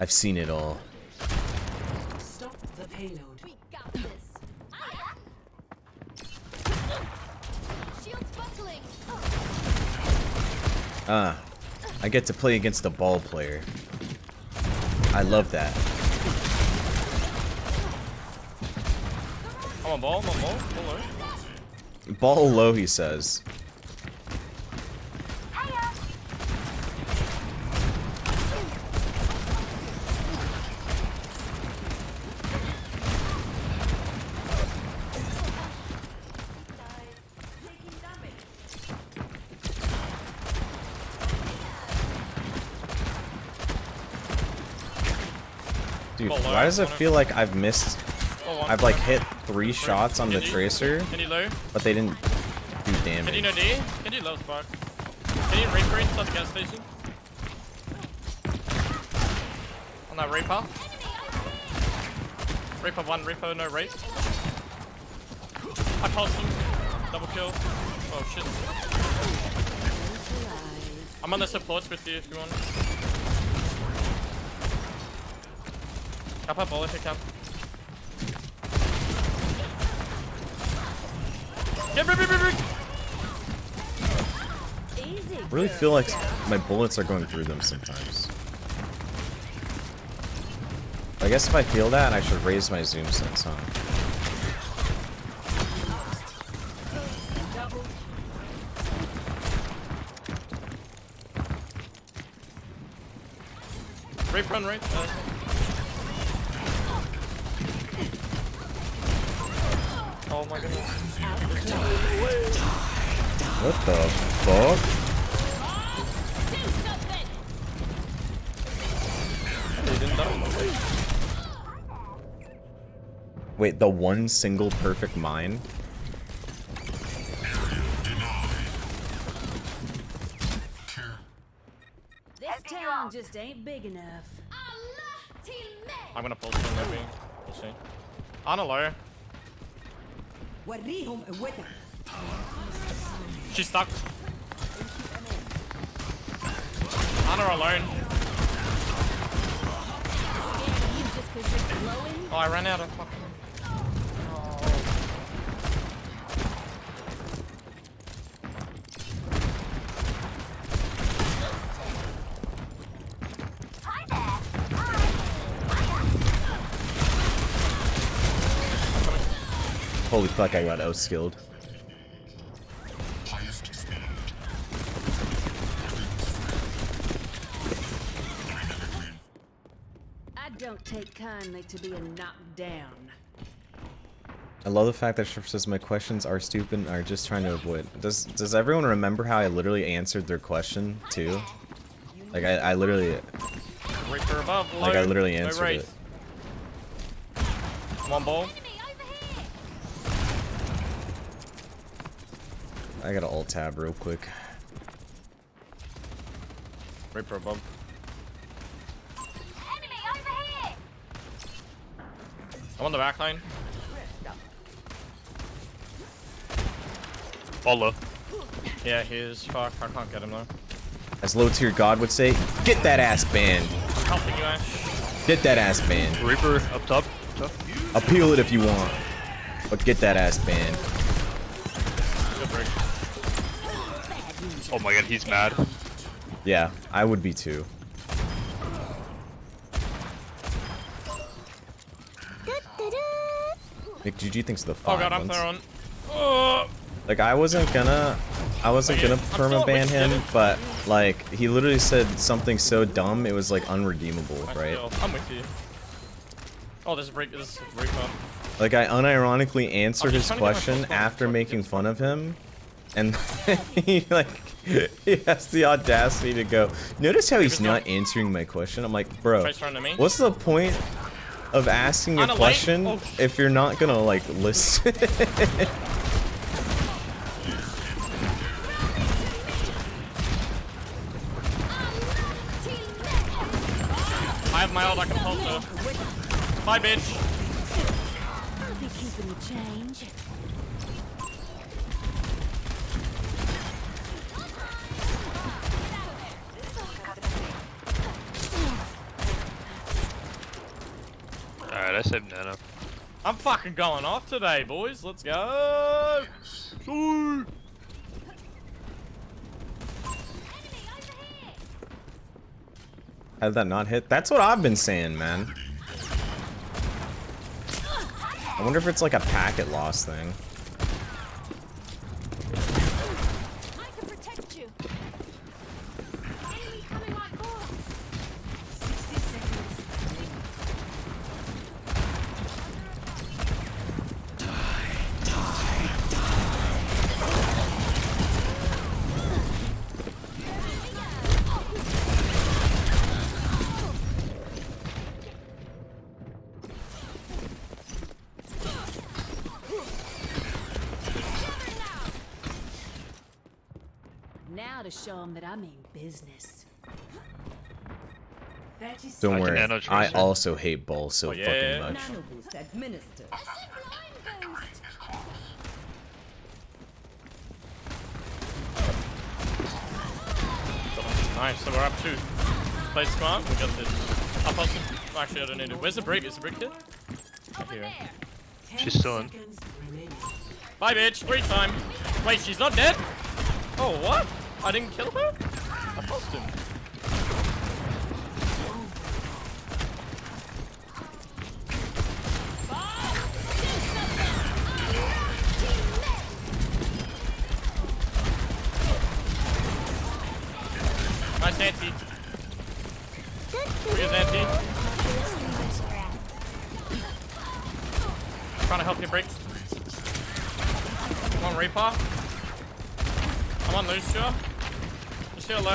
I've seen it all. Stop the payload. We got this. Shields buckling. Ah, I get to play against a ball player. I love that. I'm on ball, I'm on ball. Ball low. Ball low, he says. Dude, why does it feel like I've missed... I've like hit three shots on the tracer, Can you low? but they didn't do damage. Can you no. D? Can you low spark? Can you rape raid the gas station? On that Reaper. Reaper one, Reaper no rape. I pulsed him. Double kill. Oh shit. I'm on the supports with you if you want. Cap up ball if you can. Yeah, bring, bring, bring, bring. Easy. I really feel like my bullets are going through them sometimes. I guess if I feel that, I should raise my zoom sense, huh? Rape run right. Uh, oh my goodness. What the fuck? They didn't die. Wait, the one single perfect mine? This town just ain't big enough. I'm gonna pull some maybe. We'll see. On a low. وريهم قوتك. She's stuck. On her alone. You just cause you're glowing. Oh, I ran out of fucking. Holy fuck, I got outskilled. I don't take kindly to being knocked down. I love the fact that Shrift says my questions are stupid and are just trying to avoid. Does does everyone remember how I literally answered their question too? Like I, I literally Reaper above. Low. like I literally answered race. it. One ball. I gotta alt tab real quick. Reaper above. Enemy over here. I'm on the back line. Ball low. Yeah, he is. Fuck, I can't get him though. As low tier god would say, get that ass banned. I'm helping you, Ash. Get that ass banned. Reaper up top. top. Appeal it if you want. But get that ass banned. Oh my god, he's mad. Yeah, I would be too. Nick GG thinks the Oh five god, I'm throwing. Oh, Like I wasn't gonna, I wasn't gonna perma ban him, but like he literally said something so dumb it was like unredeemable, I right? I'm with you. Oh, this is break. This break up. Like I unironically answered his just trying to get my question after making fun of him, and he like he has the audacity to go. Notice how he's not answering my question. I'm like, bro, Try throwing to me. what's the point of asking a On a light? question Oh. if you're not gonna like listen? I have my ult. I can pulse her. Bye, bitch. I'll be keeping the change. Alright, I saved Nano. I'm fucking going off today, boys. Let's go. Sweet. How did that not hit? That's what I've been saying, man. I wonder if it's like a packet loss thing. I can protect you. Enemy coming on board. 60 seconds remaining. Now to show them that I mean business. Don't I worry. I also hate Bull so Oh, yeah. fucking much. Nano. Nice. So we're up two. Just played smart. We got this. Up us. Actually, I don't need it. Where's the brick? Is the brick here? Here. She's still in. seconds. Bye, bitch. Three time. Wait, she's not dead? Oh, what? I didn't kill her? I lost him. Nice anti. Here's anti. Trying to help you break. Come on, Reaper. I'm on Lúcio. Lúcio low.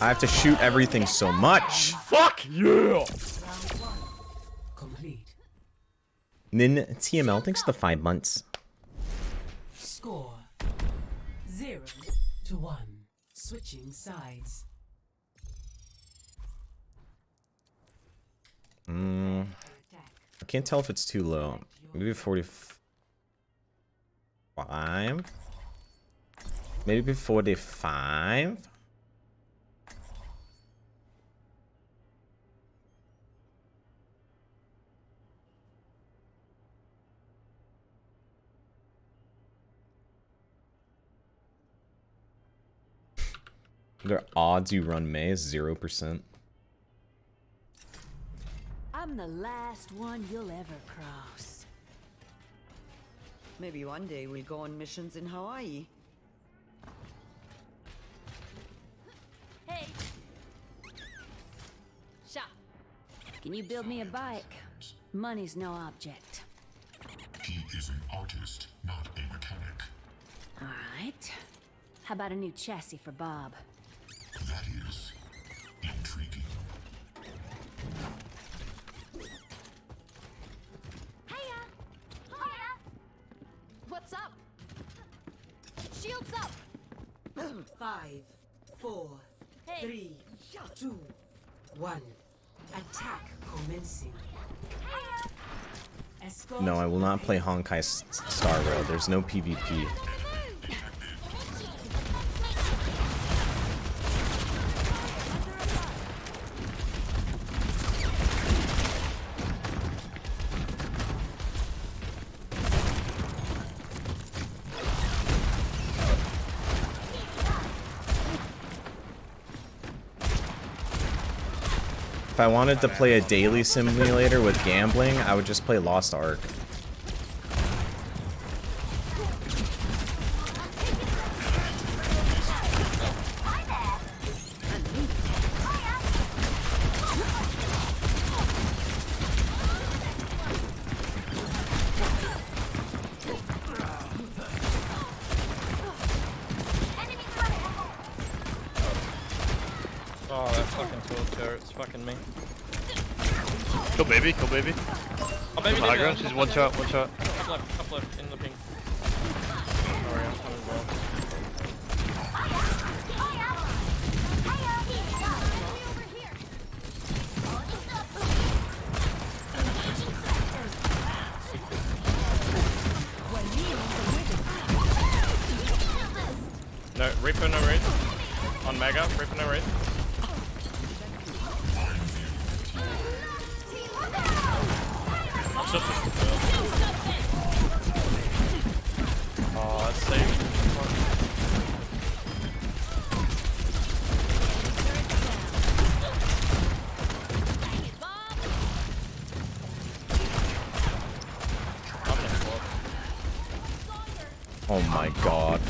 I have to shoot everything so much. Fuck yeah! Complete. Nin TML, thanks for the five months. Score. Zero to one. Switching sides. Mm, I can't tell if it's too low. Maybe 45? Maybe 45? The odds you run May is 0%. I'm the last one you'll ever cross. Maybe one day we'll go on missions in Hawaii. Hey. Shop. Can you build me a bike? Money's no object. He is an artist, not a mechanic. All right. How about a new chassis for Bob? What's up? Shields up! Five, four, Hey. three, two, one. Attack commencing. Uh. Escort No, I will not play Honkai S- Star Rail. There's no PvP. If I wanted to play a daily simulator with gambling, I would just play Lost Ark. Oh, that fucking tool fucking me. Kill baby, kill baby. Oh, baby, High ground, she's one shot, one shot. Up left, up left, in the ping. Sorry, I'm coming bro. No, Reaper no raid. On Mega, Reaper no raid. My god.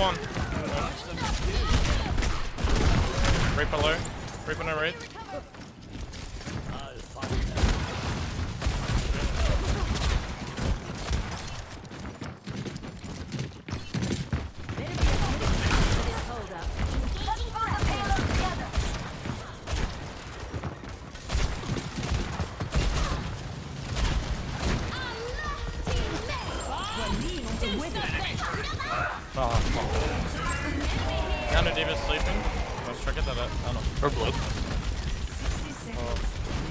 Hold on. Right below. Right below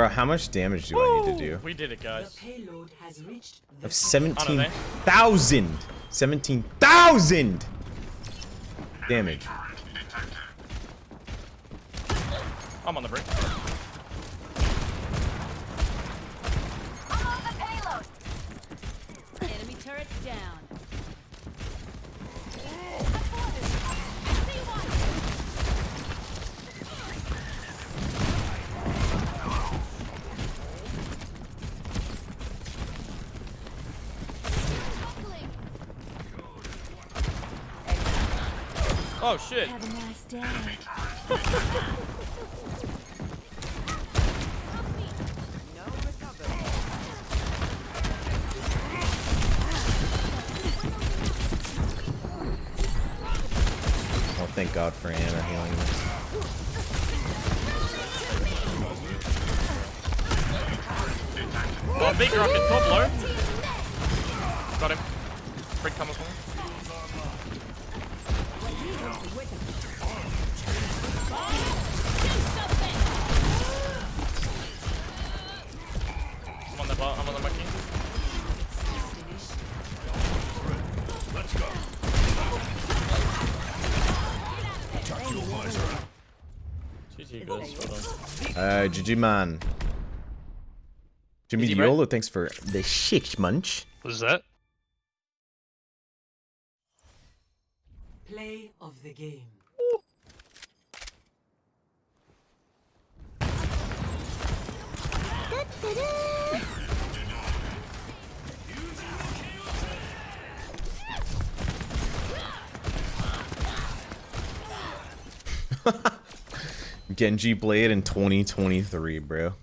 Bro, how much damage do I need to do? We did it, guys. The guys. payload has reached the Of 17,000! 17,000 damage. I'm on the break. Oh shit. Have a nice day. No recovery. Oh, thank God for Ana healing this. Oh, big rocket top low. Got him. Break coming for me. I'm on the bar. I'm on the monkey. GG guys, well done. Uh, GG man. Jimmy Easy. Diolo, thanks for the six munch. What is that? Play of the game. Genji Blade in 2023, bro.